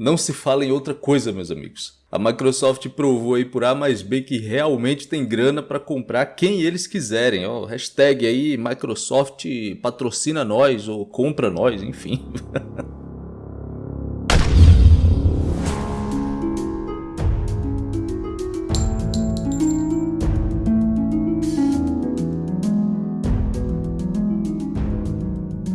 não se fala em outra coisa, meus amigos. A Microsoft provou aí por A mais B que realmente tem grana para comprar quem eles quiserem. Ó, hashtag aí Microsoft patrocina nós ou compra nós, enfim.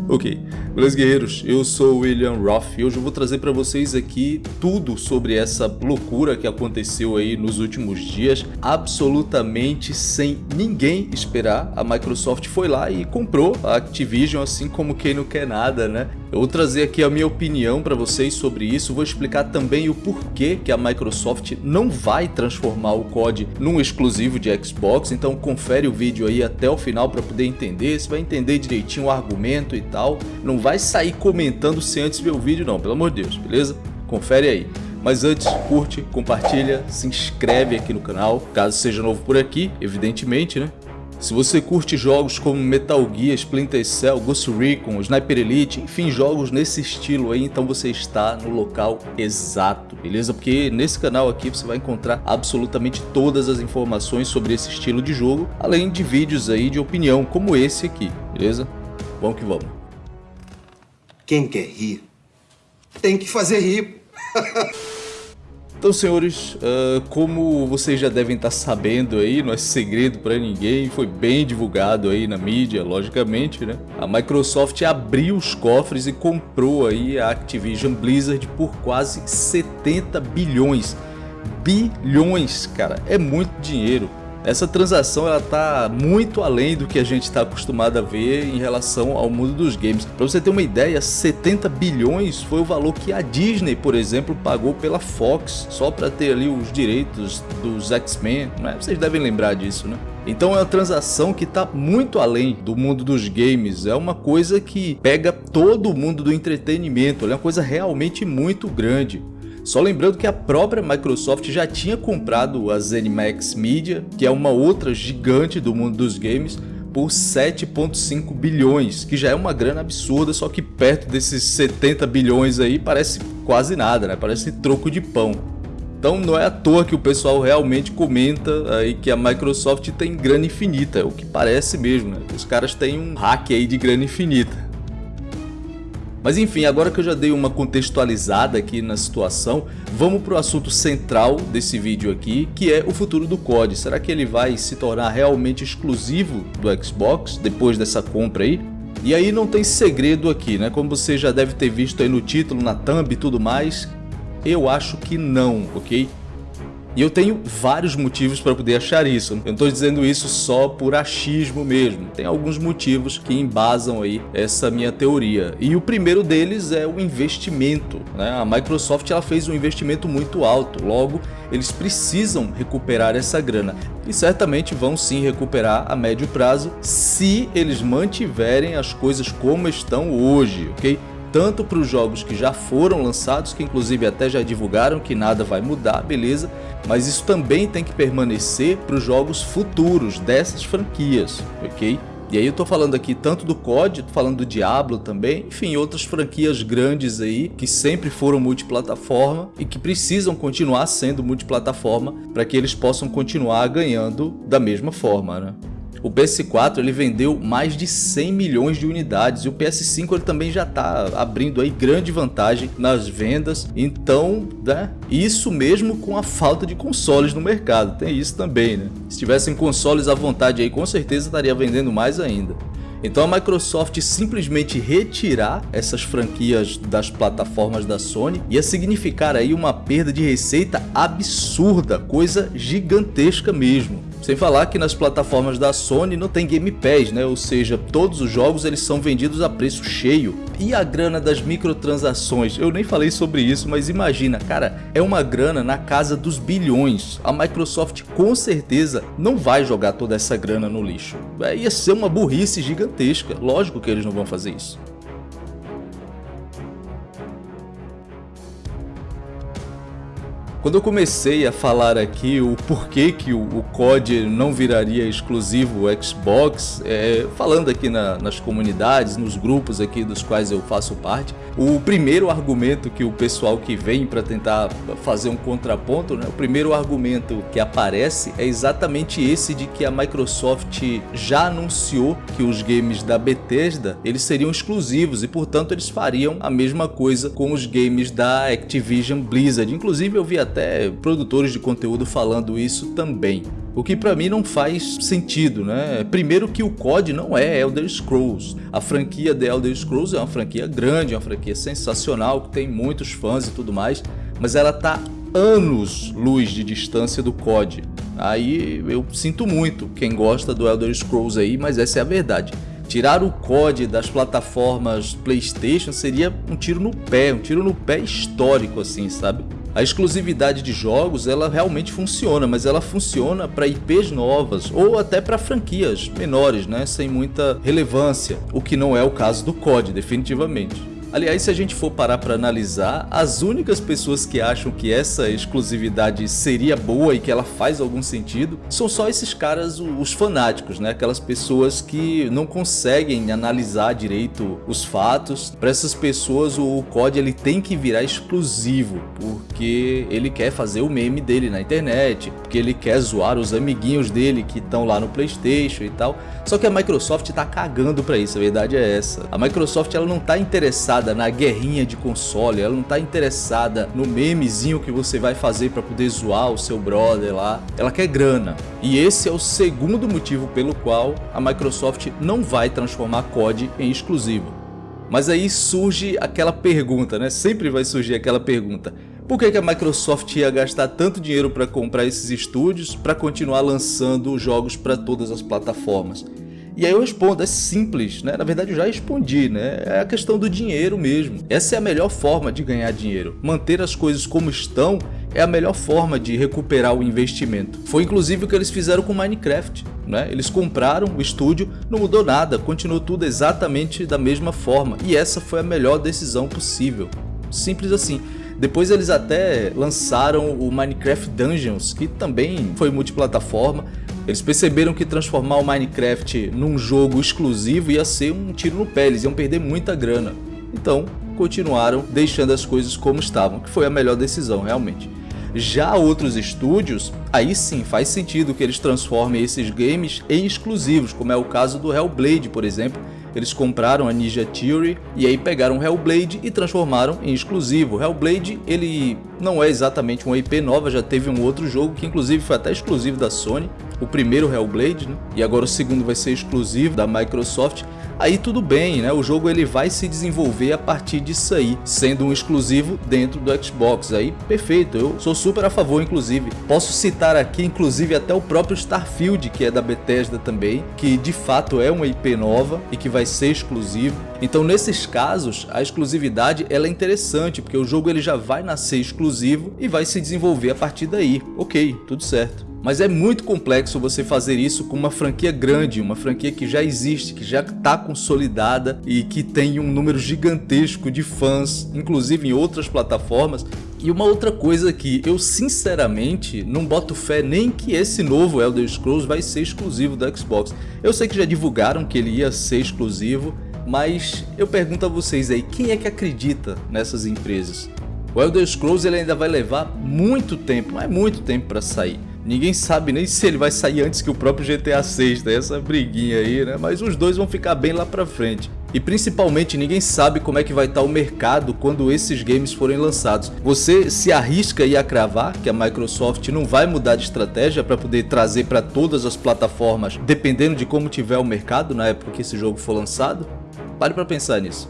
Ok, beleza guerreiros, eu sou o William Roth e hoje eu vou trazer para vocês aqui tudo sobre essa loucura que aconteceu aí nos últimos dias, absolutamente sem ninguém esperar, a Microsoft foi lá e comprou a Activision assim como quem não quer nada, né? Eu vou trazer aqui a minha opinião para vocês sobre isso, vou explicar também o porquê que a Microsoft não vai transformar o COD num exclusivo de Xbox, então confere o vídeo aí até o final para poder entender, você vai entender direitinho o argumento e tal, não vai sair comentando sem antes ver o vídeo não, pelo amor de Deus, beleza? Confere aí. Mas antes, curte, compartilha, se inscreve aqui no canal, caso seja novo por aqui, evidentemente, né? Se você curte jogos como Metal Gear, Splinter Cell, Ghost Recon, Sniper Elite, enfim, jogos nesse estilo aí, então você está no local exato, beleza? Porque nesse canal aqui você vai encontrar absolutamente todas as informações sobre esse estilo de jogo, além de vídeos aí de opinião como esse aqui, beleza? Vamos que vamos. Quem quer rir, tem que fazer rir. Então, senhores, uh, como vocês já devem estar sabendo aí, não é segredo para ninguém, foi bem divulgado aí na mídia, logicamente, né? A Microsoft abriu os cofres e comprou aí a Activision Blizzard por quase 70 bilhões. Bilhões, cara, é muito dinheiro. Essa transação ela tá muito além do que a gente está acostumado a ver em relação ao mundo dos games. Para você ter uma ideia, 70 bilhões foi o valor que a Disney, por exemplo, pagou pela Fox só para ter ali os direitos dos X-Men, né? Vocês devem lembrar disso, né? Então é uma transação que está muito além do mundo dos games, é uma coisa que pega todo o mundo do entretenimento, é uma coisa realmente muito grande. Só lembrando que a própria Microsoft já tinha comprado a ZeniMax Media, que é uma outra gigante do mundo dos games, por 7.5 bilhões, que já é uma grana absurda, só que perto desses 70 bilhões aí parece quase nada, né? Parece troco de pão. Então não é à toa que o pessoal realmente comenta aí que a Microsoft tem grana infinita, o que parece mesmo, né? Os caras têm um hack aí de grana infinita. Mas enfim, agora que eu já dei uma contextualizada aqui na situação, vamos para o assunto central desse vídeo aqui, que é o futuro do COD. Será que ele vai se tornar realmente exclusivo do Xbox depois dessa compra aí? E aí não tem segredo aqui, né? Como você já deve ter visto aí no título, na thumb e tudo mais, eu acho que não, ok? E eu tenho vários motivos para poder achar isso. Eu não estou dizendo isso só por achismo mesmo. Tem alguns motivos que embasam aí essa minha teoria. E o primeiro deles é o investimento. Né? A Microsoft ela fez um investimento muito alto, logo eles precisam recuperar essa grana. E certamente vão sim recuperar a médio prazo se eles mantiverem as coisas como estão hoje, ok? Tanto para os jogos que já foram lançados, que inclusive até já divulgaram que nada vai mudar, beleza? Mas isso também tem que permanecer para os jogos futuros dessas franquias, ok? E aí eu tô falando aqui tanto do COD, tô falando do Diablo também, enfim, outras franquias grandes aí que sempre foram multiplataforma e que precisam continuar sendo multiplataforma para que eles possam continuar ganhando da mesma forma, né? O PS4 ele vendeu mais de 100 milhões de unidades e o PS5 ele também já está abrindo aí grande vantagem nas vendas. Então, né, isso mesmo com a falta de consoles no mercado, tem isso também, né? Se tivessem consoles à vontade aí, com certeza estaria vendendo mais ainda. Então a Microsoft simplesmente retirar essas franquias das plataformas da Sony ia significar aí uma perda de receita absurda, coisa gigantesca mesmo. Sem falar que nas plataformas da Sony não tem Game Pass, né? Ou seja, todos os jogos eles são vendidos a preço cheio. E a grana das microtransações? Eu nem falei sobre isso, mas imagina, cara, é uma grana na casa dos bilhões. A Microsoft com certeza não vai jogar toda essa grana no lixo. É, ia ser uma burrice gigantesca. Lógico que eles não vão fazer isso. Quando eu comecei a falar aqui o porquê que o, o COD não viraria exclusivo Xbox, é, falando aqui na, nas comunidades, nos grupos aqui dos quais eu faço parte, O primeiro argumento que o pessoal que vem para tentar fazer um contraponto, né, o primeiro argumento que aparece é exatamente esse de que a Microsoft já anunciou que os games da Bethesda eles seriam exclusivos e portanto eles fariam a mesma coisa com os games da Activision Blizzard. Inclusive eu vi até produtores de conteúdo falando isso também. O que para mim não faz sentido, né? Primeiro que o COD não é Elder Scrolls. A franquia The Elder Scrolls é uma franquia grande, é uma franquia sensacional, que tem muitos fãs e tudo mais, mas ela tá anos luz de distância do COD. Aí eu sinto muito quem gosta do Elder Scrolls aí, mas essa é a verdade. Tirar o COD das plataformas PlayStation seria um tiro no pé, um tiro no pé histórico assim, sabe? A exclusividade de jogos, ela realmente funciona, mas ela funciona para IPs novas ou até para franquias menores, né, sem muita relevância, o que não é o caso do COD, definitivamente. Aliás, se a gente for parar para analisar, as únicas pessoas que acham que essa exclusividade seria boa e que ela faz algum sentido são só esses caras, os fanáticos, né? Aquelas pessoas que não conseguem analisar direito os fatos. Para essas pessoas, o COD ele tem que virar exclusivo, porque ele quer fazer o meme dele na internet, porque ele quer zoar os amiguinhos dele que estão lá no PlayStation e tal. Só que a Microsoft tá cagando para isso, a verdade é essa. A Microsoft ela não tá interessada interessada na guerrinha de console, ela não tá interessada no memezinho que você vai fazer para poder zoar o seu brother lá. Ela quer grana. E esse é o segundo motivo pelo qual a Microsoft não vai transformar COD em exclusivo. Mas aí surge aquela pergunta, né? Sempre vai surgir aquela pergunta. Por que, que a Microsoft ia gastar tanto dinheiro para comprar esses estúdios para continuar lançando jogos para todas as plataformas? E aí eu respondo, é simples, né? Na verdade eu já respondi, né? É a questão do dinheiro mesmo. Essa é a melhor forma de ganhar dinheiro. Manter as coisas como estão é a melhor forma de recuperar o investimento. Foi inclusive o que eles fizeram com Minecraft. Né? Eles compraram o estúdio, não mudou nada, continuou tudo exatamente da mesma forma. E essa foi a melhor decisão possível. Simples assim. Depois eles até lançaram o Minecraft Dungeons, que também foi multiplataforma, eles perceberam que transformar o Minecraft num jogo exclusivo ia ser um tiro no pé, eles iam perder muita grana. Então, continuaram deixando as coisas como estavam, que foi a melhor decisão realmente. Já outros estúdios, aí sim faz sentido que eles transformem esses games em exclusivos, como é o caso do Hellblade, por exemplo, eles compraram a Ninja Theory e aí pegaram Hellblade e transformaram em exclusivo. Hellblade, ele não é exatamente uma IP nova, já teve um outro jogo que inclusive foi até exclusivo da Sony, o primeiro Hellblade, né? e agora o segundo vai ser exclusivo da Microsoft aí tudo bem, né? O jogo ele vai se desenvolver a partir disso aí, sendo um exclusivo dentro do Xbox. Aí, perfeito, eu sou super a favor, inclusive. Posso citar aqui, inclusive, até o próprio Starfield, que é da Bethesda também, que de fato é uma IP nova e que vai ser exclusivo. Então, nesses casos, a exclusividade ela é interessante, porque o jogo ele já vai nascer exclusivo e vai se desenvolver a partir daí. Ok, tudo certo. Mas é muito complexo você fazer isso com uma franquia grande, uma franquia que já existe, que já está consolidada e que tem um número gigantesco de fãs, inclusive em outras plataformas. E uma outra coisa que eu sinceramente não boto fé nem que esse novo Elder Scrolls vai ser exclusivo da Xbox. Eu sei que já divulgaram que ele ia ser exclusivo, mas eu pergunto a vocês aí, quem é que acredita nessas empresas? O Elder Scrolls ele ainda vai levar muito tempo, mas muito tempo para sair. Ninguém sabe nem se ele vai sair antes que o próprio GTA 6, tá? essa briguinha aí, né? Mas os dois vão ficar bem lá pra frente. E principalmente ninguém sabe como é que vai estar tá o mercado quando esses games forem lançados. Você se arrisca a cravar que a Microsoft não vai mudar de estratégia para poder trazer para todas as plataformas, dependendo de como tiver o mercado na época que esse jogo for lançado? Pare para pensar nisso.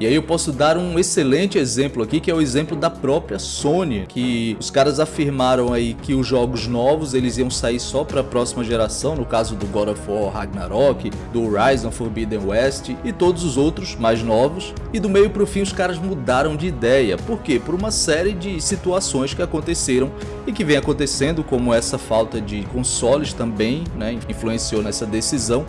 E aí eu posso dar um excelente exemplo aqui, que é o exemplo da própria Sony, que os caras afirmaram aí que os jogos novos eles iam sair só para a próxima geração, no caso do God of War Ragnarok, do Horizon Forbidden West e todos os outros mais novos. E do meio para o fim os caras mudaram de ideia. Por quê? Por uma série de situações que aconteceram e que vem acontecendo, como essa falta de consoles também, né, influenciou nessa decisão.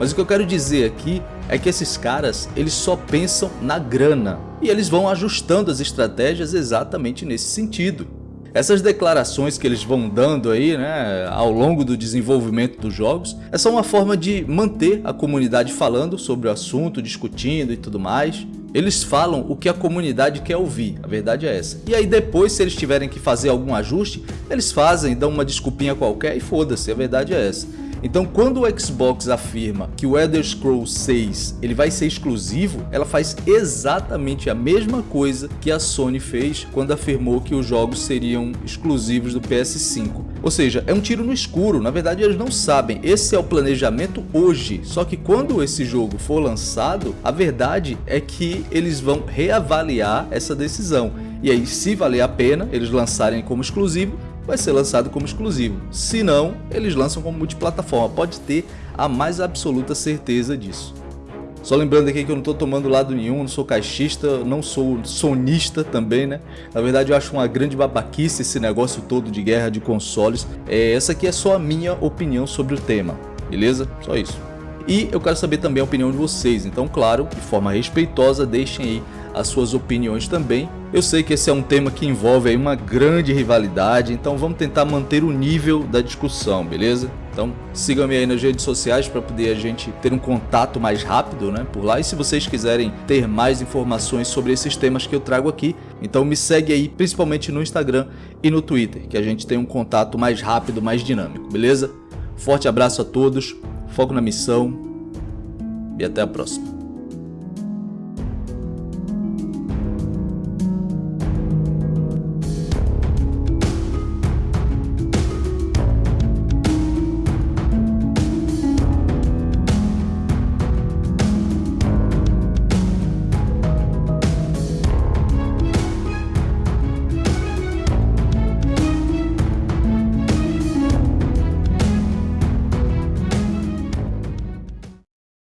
Mas o que eu quero dizer aqui é que esses caras, eles só pensam na grana. E eles vão ajustando as estratégias exatamente nesse sentido. Essas declarações que eles vão dando aí, né, ao longo do desenvolvimento dos jogos, é só uma forma de manter a comunidade falando sobre o assunto, discutindo e tudo mais. Eles falam o que a comunidade quer ouvir, a verdade é essa. E aí depois, se eles tiverem que fazer algum ajuste, eles fazem, dão uma desculpinha qualquer e foda-se, a verdade é essa. Então quando o Xbox afirma que o Elder Scrolls 6 ele vai ser exclusivo, ela faz exatamente a mesma coisa que a Sony fez quando afirmou que os jogos seriam exclusivos do PS5. Ou seja, é um tiro no escuro, na verdade eles não sabem, esse é o planejamento hoje, só que quando esse jogo for lançado, a verdade é que eles vão reavaliar essa decisão. E aí, se valer a pena eles lançarem como exclusivo, vai ser lançado como exclusivo. Se não, eles lançam como multiplataforma, pode ter a mais absoluta certeza disso. Só lembrando aqui que eu não estou tomando lado nenhum, não sou caixista, não sou sonista também, né? Na verdade eu acho uma grande babaquice esse negócio todo de guerra de consoles. É, essa aqui é só a minha opinião sobre o tema, beleza? Só isso. E eu quero saber também a opinião de vocês, então claro, de forma respeitosa, deixem aí as suas opiniões também. Eu sei que esse é um tema que envolve uma grande rivalidade, então vamos tentar manter o nível da discussão, beleza? Então sigam-me aí nas redes sociais para poder a gente ter um contato mais rápido né, por lá. E se vocês quiserem ter mais informações sobre esses temas que eu trago aqui, então me segue aí principalmente no Instagram e no Twitter, que a gente tem um contato mais rápido, mais dinâmico, beleza? Forte abraço a todos, foco na missão e até a próxima.